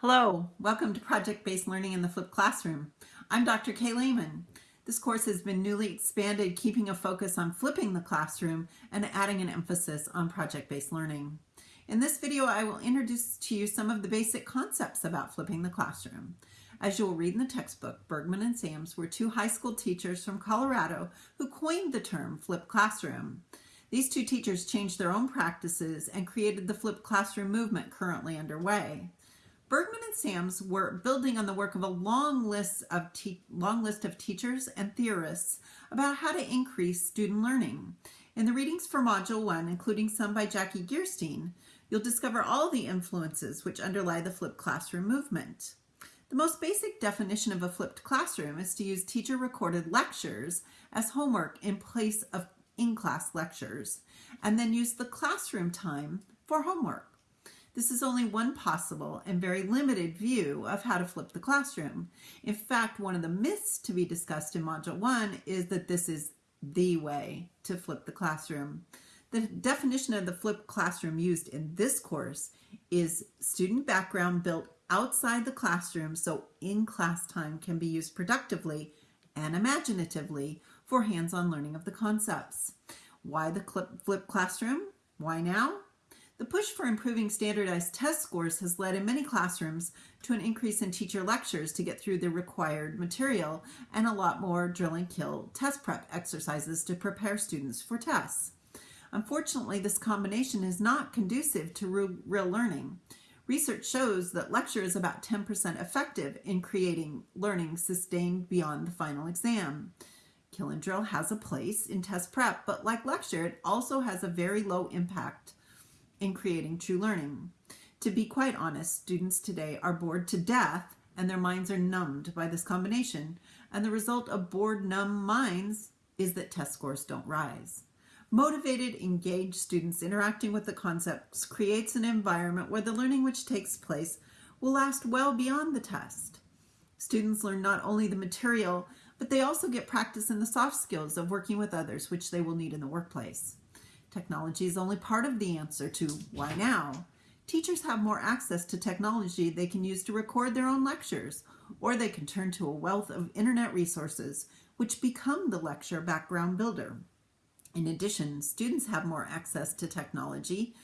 Hello, welcome to Project-Based Learning in the Flipped Classroom. I'm Dr. Kay Lehman. This course has been newly expanded, keeping a focus on flipping the classroom and adding an emphasis on project-based learning. In this video, I will introduce to you some of the basic concepts about flipping the classroom. As you will read in the textbook, Bergmann and Sams were two high school teachers from Colorado who coined the term flipped classroom. These two teachers changed their own practices and created the flipped classroom movement currently underway. Bergmann and Sams were building on the work of a long list of long list of teachers and theorists about how to increase student learning. In the readings for Module 1, including some by Jackie Gerstein, you'll discover all the influences which underlie the flipped classroom movement. The most basic definition of a flipped classroom is to use teacher-recorded lectures as homework in place of in-class lectures, and then use the classroom time for homework. This is only one possible and very limited view of how to flip the classroom. In fact, one of the myths to be discussed in Module 1 is that this is the way to flip the classroom. The definition of the flipped classroom used in this course is student background built outside the classroom so in-class time can be used productively and imaginatively for hands-on learning of the concepts. Why the flipped classroom? Why now? The push for improving standardized test scores has led in many classrooms to an increase in teacher lectures to get through the required material and a lot more drill and kill test prep exercises to prepare students for tests. Unfortunately, this combination is not conducive to real learning. Research shows that lecture is about 10% effective in creating learning sustained beyond the final exam. Kill and drill has a place in test prep, but like lecture, it also has a very low impact in creating true learning. To be quite honest, students today are bored to death and their minds are numbed by this combination. And the result of bored, numb minds is that test scores don't rise. Motivated, engaged students interacting with the concepts creates an environment where the learning which takes place will last well beyond the test. Students learn not only the material, but they also get practice in the soft skills of working with others, which they will need in the workplace. Technology is only part of the answer to why now. Teachers have more access to technology they can use to record their own lectures, or they can turn to a wealth of internet resources, which become the lecture background builder. In addition, students have more access to technology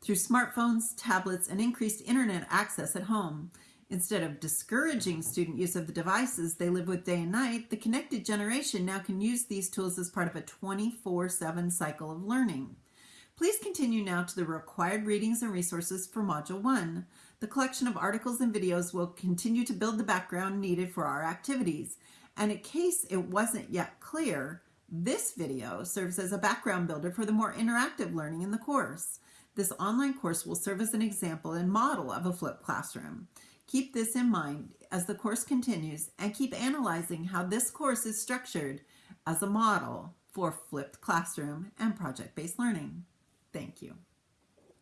through smartphones, tablets, and increased internet access at home. Instead of discouraging student use of the devices they live with day and night, the connected generation now can use these tools as part of a 24-7 cycle of learning. Please continue now to the required readings and resources for Module 1. The collection of articles and videos will continue to build the background needed for our activities. And in case it wasn't yet clear, this video serves as a background builder for the more interactive learning in the course. This online course will serve as an example and model of a flipped classroom. Keep this in mind as the course continues and keep analyzing how this course is structured as a model for flipped classroom and project-based learning. Thank you.